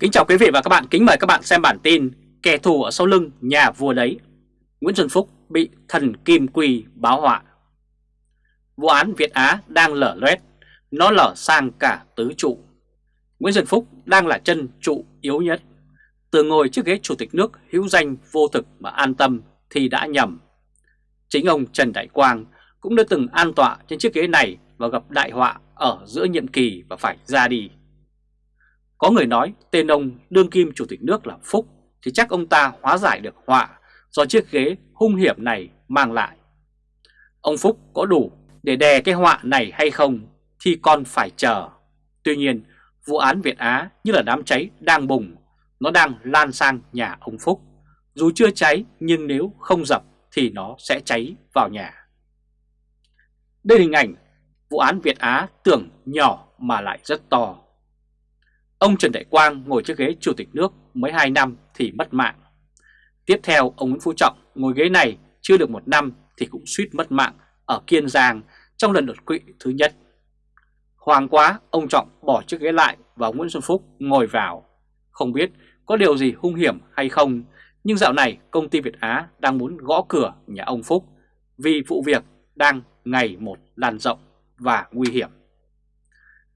Kính chào quý vị và các bạn, kính mời các bạn xem bản tin Kẻ thù ở sau lưng nhà vua đấy. Nguyễn Xuân Phúc bị thần Kim quỳ báo họa. Vụ án Việt Á đang lở loét, nó lở sang cả tứ trụ. Nguyễn Xuân Phúc đang là chân trụ yếu nhất. Từ ngồi trước ghế chủ tịch nước hữu danh vô thực mà an tâm thì đã nhầm. Chính ông Trần Đại Quang cũng đã từng an tọa trên chiếc ghế này và gặp đại họa ở giữa nhiệm kỳ và phải ra đi có người nói tên ông đương kim chủ tịch nước là Phúc thì chắc ông ta hóa giải được họa do chiếc ghế hung hiểm này mang lại. Ông Phúc có đủ để đè cái họa này hay không thì còn phải chờ. Tuy nhiên, vụ án Việt Á như là đám cháy đang bùng, nó đang lan sang nhà ông Phúc. Dù chưa cháy nhưng nếu không dập thì nó sẽ cháy vào nhà. Đây là hình ảnh vụ án Việt Á tưởng nhỏ mà lại rất to. Ông Trần Đại Quang ngồi chiếc ghế chủ tịch nước mới 2 năm thì mất mạng. Tiếp theo, ông Nguyễn Phú Trọng ngồi ghế này chưa được một năm thì cũng suýt mất mạng ở Kiên Giang trong lần đột quỵ thứ nhất. Hoàng quá, ông Trọng bỏ chiếc ghế lại và Nguyễn Xuân Phúc ngồi vào. Không biết có điều gì hung hiểm hay không, nhưng dạo này công ty Việt Á đang muốn gõ cửa nhà ông Phúc vì vụ việc đang ngày một lan rộng và nguy hiểm.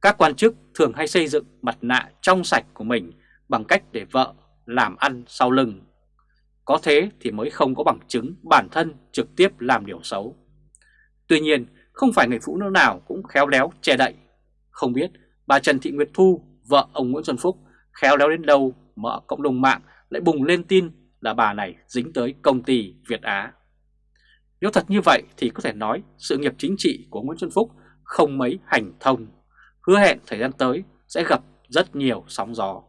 Các quan chức thường hay xây dựng mặt nạ trong sạch của mình bằng cách để vợ làm ăn sau lưng. Có thế thì mới không có bằng chứng bản thân trực tiếp làm điều xấu. Tuy nhiên, không phải người phụ nữ nào cũng khéo léo che đậy. Không biết bà Trần Thị Nguyệt Thu, vợ ông Nguyễn Xuân Phúc, khéo léo đến đâu mà ở cộng đồng mạng lại bùng lên tin là bà này dính tới công ty Việt Á. Nếu thật như vậy thì có thể nói sự nghiệp chính trị của Nguyễn Xuân Phúc không mấy hành thông hứa hẹn thời gian tới sẽ gặp rất nhiều sóng gió.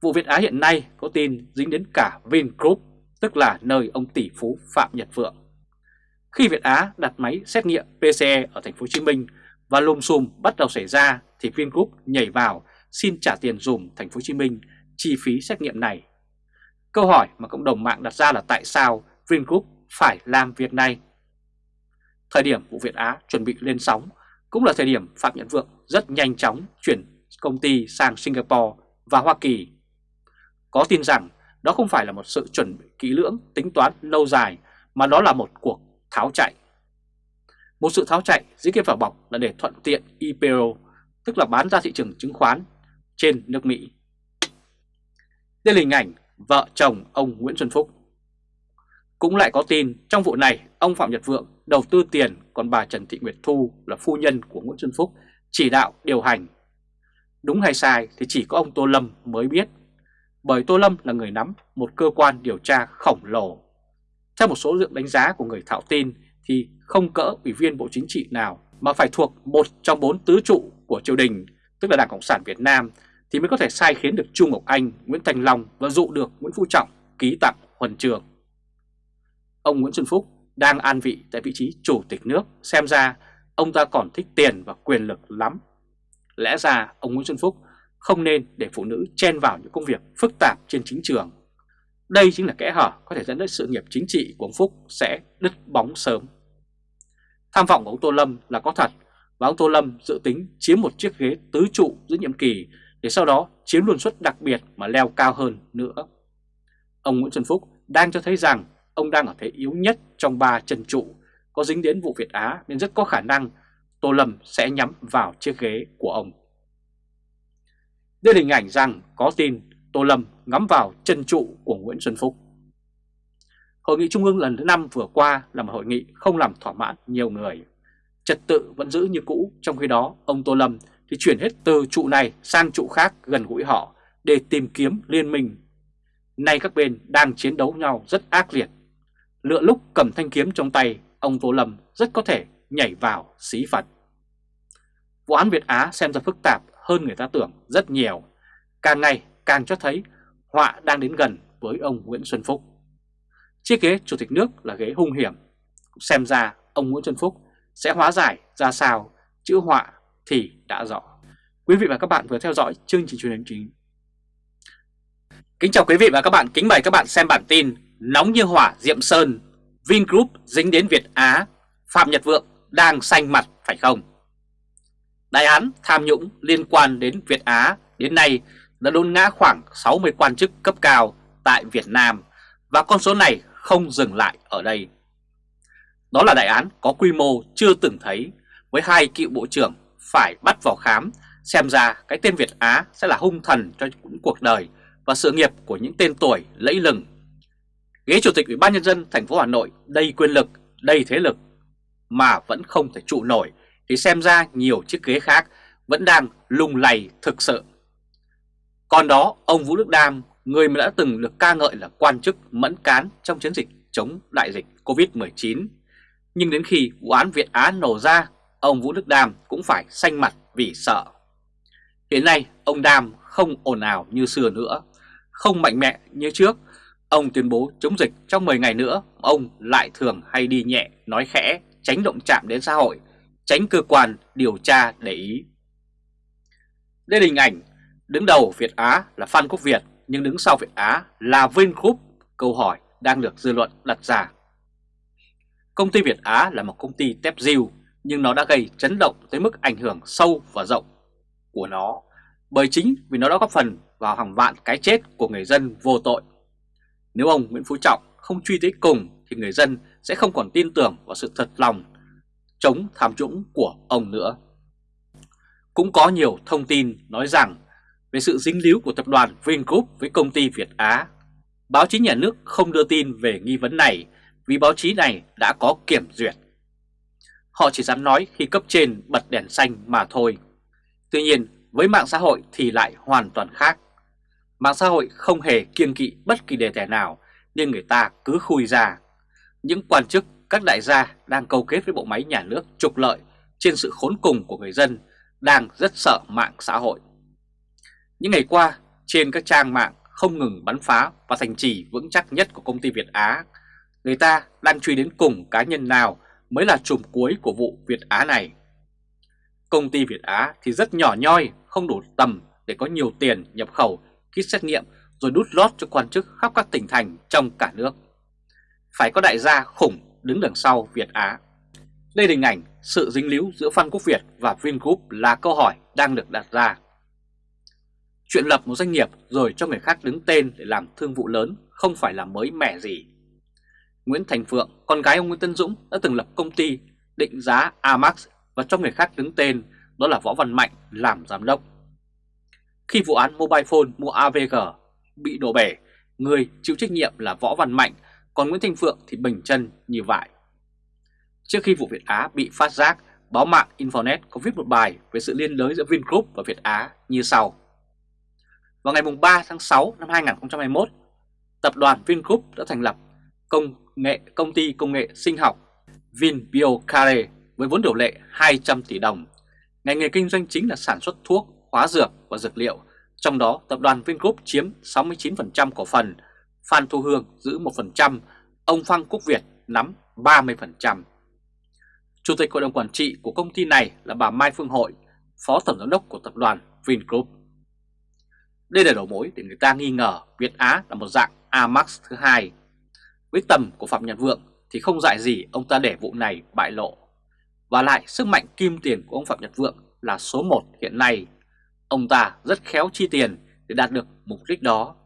Vụ Việt Á hiện nay có tin dính đến cả Vingroup, tức là nơi ông tỷ phú Phạm Nhật Vượng. Khi Việt Á đặt máy xét nghiệm PCE ở thành phố Hồ Chí Minh và lùm xùm bắt đầu xảy ra thì Vingroup nhảy vào xin trả tiền dùm thành phố Hồ Chí Minh chi phí xét nghiệm này. Câu hỏi mà cộng đồng mạng đặt ra là tại sao Vingroup phải làm việc này? Thời điểm vụ Việt Á chuẩn bị lên sóng cũng là thời điểm Phạm Nhật Vượng rất nhanh chóng chuyển công ty sang Singapore và Hoa Kỳ. Có tin rằng đó không phải là một sự chuẩn bị kỹ lưỡng, tính toán lâu dài, mà đó là một cuộc tháo chạy. Một sự tháo chạy dưới cái vỏ bọc là để thuận tiện IPO, tức là bán ra thị trường chứng khoán trên nước Mỹ. Đây là hình ảnh vợ chồng ông Nguyễn Xuân Phúc. Cũng lại có tin trong vụ này ông Phạm Nhật Vượng đầu tư tiền còn bà Trần Thị Nguyệt Thu là phu nhân của Nguyễn Xuân Phúc chỉ đạo điều hành. Đúng hay sai thì chỉ có ông Tô Lâm mới biết, bởi Tô Lâm là người nắm một cơ quan điều tra khổng lồ. Theo một số lượng đánh giá của người thạo tin thì không cỡ ủy viên Bộ Chính trị nào mà phải thuộc một trong bốn tứ trụ của triều đình, tức là Đảng Cộng sản Việt Nam, thì mới có thể sai khiến được Trung Ngọc Anh, Nguyễn Thành Long và dụ được Nguyễn Phú Trọng ký tặng huân trường. Ông Nguyễn Xuân Phúc đang an vị tại vị trí chủ tịch nước, xem ra ông ta còn thích tiền và quyền lực lắm. Lẽ ra ông Nguyễn Xuân Phúc không nên để phụ nữ chen vào những công việc phức tạp trên chính trường. Đây chính là kẽ hở có thể dẫn đến sự nghiệp chính trị của ông Phúc sẽ đứt bóng sớm. Tham vọng của ông Tô Lâm là có thật và ông Tô Lâm dự tính chiếm một chiếc ghế tứ trụ giữa nhiệm kỳ để sau đó chiếm luân suất đặc biệt mà leo cao hơn nữa. Ông Nguyễn Xuân Phúc đang cho thấy rằng ông đang ở thế yếu nhất trong ba chân trụ, có dính đến vụ Việt Á nên rất có khả năng Tô Lâm sẽ nhắm vào chiếc ghế của ông. Đây là hình ảnh rằng có tin Tô Lâm ngắm vào chân trụ của Nguyễn Xuân Phúc. Hội nghị Trung ương lần thứ 5 vừa qua là một hội nghị không làm thỏa mãn nhiều người. Trật tự vẫn giữ như cũ, trong khi đó ông Tô Lâm thì chuyển hết từ trụ này sang trụ khác gần gũi họ để tìm kiếm liên minh. Nay các bên đang chiến đấu nhau rất ác liệt lựa lúc cầm thanh kiếm trong tay, ông Tô Lâm rất có thể nhảy vào xí Phật. Vụ án Việt Á xem ra phức tạp hơn người ta tưởng rất nhiều, càng ngày càng cho thấy họa đang đến gần với ông Nguyễn Xuân Phúc. Chiếc ghế chủ tịch nước là ghế hung hiểm, xem ra ông Nguyễn Xuân Phúc sẽ hóa giải ra sao, chữ họa thì đã rõ. Quý vị và các bạn vừa theo dõi chương trình truyền hình chính. Kính chào quý vị và các bạn, kính mời các bạn xem bản tin Nóng như hỏa Diệm Sơn, Vingroup dính đến Việt Á, Phạm Nhật Vượng đang xanh mặt phải không? Đại án tham nhũng liên quan đến Việt Á đến nay đã đôn ngã khoảng 60 quan chức cấp cao tại Việt Nam và con số này không dừng lại ở đây. Đó là đại án có quy mô chưa từng thấy với hai cựu bộ trưởng phải bắt vào khám xem ra cái tên Việt Á sẽ là hung thần cho cuộc đời và sự nghiệp của những tên tuổi lẫy lừng. Ghế chủ tịch Ủy ban nhân dân thành phố Hà Nội đầy quyền lực, đầy thế lực mà vẫn không thể trụ nổi thì xem ra nhiều chiếc ghế khác vẫn đang lung lay thực sự. Còn đó, ông Vũ Đức Đam, người mà đã từng được ca ngợi là quan chức mẫn cán trong chiến dịch chống đại dịch Covid-19. Nhưng đến khi vụ án Việt Á nổ ra, ông Vũ Đức Đam cũng phải xanh mặt vì sợ. Hiện nay, ông Đam không ồn ào như xưa nữa, không mạnh mẽ như trước. Ông tuyên bố chống dịch trong 10 ngày nữa, ông lại thường hay đi nhẹ, nói khẽ, tránh động chạm đến xã hội, tránh cơ quan điều tra để ý. Đây là hình ảnh đứng đầu Việt Á là Phan Quốc Việt nhưng đứng sau Việt Á là Vingroup, câu hỏi đang được dư luận đặt ra. Công ty Việt Á là một công ty tép diêu nhưng nó đã gây chấn động tới mức ảnh hưởng sâu và rộng của nó bởi chính vì nó đã góp phần vào hàng vạn cái chết của người dân vô tội. Nếu ông Nguyễn Phú Trọng không truy tới cùng thì người dân sẽ không còn tin tưởng vào sự thật lòng chống tham nhũng của ông nữa. Cũng có nhiều thông tin nói rằng về sự dính líu của tập đoàn Vingroup với công ty Việt Á. Báo chí nhà nước không đưa tin về nghi vấn này vì báo chí này đã có kiểm duyệt. Họ chỉ dám nói khi cấp trên bật đèn xanh mà thôi. Tuy nhiên, với mạng xã hội thì lại hoàn toàn khác. Mạng xã hội không hề kiêng kỵ bất kỳ đề tài nào nên người ta cứ khui ra. Những quan chức, các đại gia đang câu kết với bộ máy nhà nước trục lợi trên sự khốn cùng của người dân đang rất sợ mạng xã hội. Những ngày qua, trên các trang mạng không ngừng bắn phá và thành trì vững chắc nhất của công ty Việt Á, người ta đang truy đến cùng cá nhân nào mới là trùm cuối của vụ Việt Á này. Công ty Việt Á thì rất nhỏ nhoi, không đủ tầm để có nhiều tiền nhập khẩu, kit xét nghiệm rồi đút lót cho quan chức khắp các tỉnh thành trong cả nước. Phải có đại gia khủng đứng đằng sau Việt Á. Đây là hình ảnh sự dính líu giữa Phan Quốc Việt và Vingroup là câu hỏi đang được đặt ra. Chuyện lập một doanh nghiệp rồi cho người khác đứng tên để làm thương vụ lớn không phải là mới mẻ gì. Nguyễn Thành Phượng, con gái ông Nguyễn Tân Dũng đã từng lập công ty định giá Amax và cho người khác đứng tên đó là Võ Văn Mạnh làm giám đốc. Khi vụ án Mobile Phone mua AVG bị đổ bể, người chịu trách nhiệm là Võ Văn Mạnh, còn Nguyễn thanh Phượng thì bình chân như vậy. Trước khi vụ Việt Á bị phát giác, báo mạng Infonet có viết một bài về sự liên đới giữa Vingroup và Việt Á như sau. Vào ngày 3 tháng 6 năm 2021, tập đoàn Vingroup đã thành lập công nghệ công ty công nghệ sinh học VinBioCare với vốn điều lệ 200 tỷ đồng. Ngành nghề kinh doanh chính là sản xuất thuốc, hóa dược và dược liệu, trong đó tập đoàn Vingroup chiếm 69% cổ phần, Phan Thu Hương giữ 1%, ông Phan Quốc Việt nắm 30%. Chủ tịch hội đồng quản trị của công ty này là bà Mai Phương Hội, phó tổng giám đốc của tập đoàn Vingroup. Đây là đầu mối để người ta nghi ngờ Việt Á là một dạng Amax thứ hai. Với tầm của Phạm Nhật Vượng thì không dại gì ông ta để vụ này bại lộ. Và lại sức mạnh kim tiền của ông Phạm Nhật Vượng là số 1 hiện nay. Ông ta rất khéo chi tiền để đạt được mục đích đó.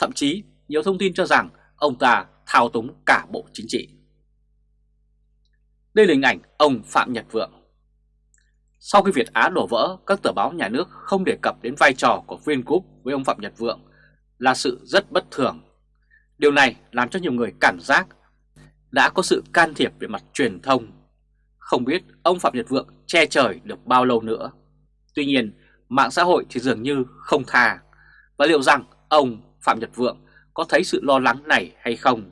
Thậm chí nhiều thông tin cho rằng ông ta thao túng cả bộ chính trị. Đây là hình ảnh ông Phạm Nhật Vượng. Sau khi Việt Á đổ vỡ, các tờ báo nhà nước không đề cập đến vai trò của Vingroup với ông Phạm Nhật Vượng là sự rất bất thường. Điều này làm cho nhiều người cảm giác đã có sự can thiệp về mặt truyền thông. Không biết ông Phạm Nhật Vượng che trời được bao lâu nữa. Tuy nhiên, mạng xã hội thì dường như không tha. Và liệu rằng ông Phạm Nhật Vượng có thấy sự lo lắng này hay không?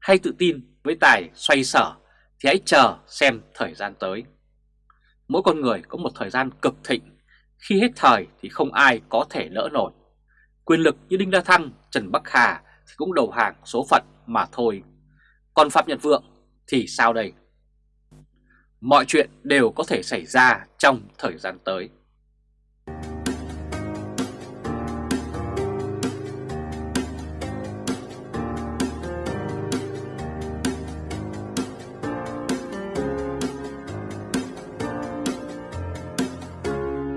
Hay tự tin với tài xoay sở thì hãy chờ xem thời gian tới. Mỗi con người có một thời gian cực thịnh, khi hết thời thì không ai có thể lỡ nổi. Quyền lực như Đinh La Thăng, Trần Bắc Hà thì cũng đầu hàng số phận mà thôi. Còn Phạm Nhật Vượng thì sao đây? Mọi chuyện đều có thể xảy ra trong thời gian tới.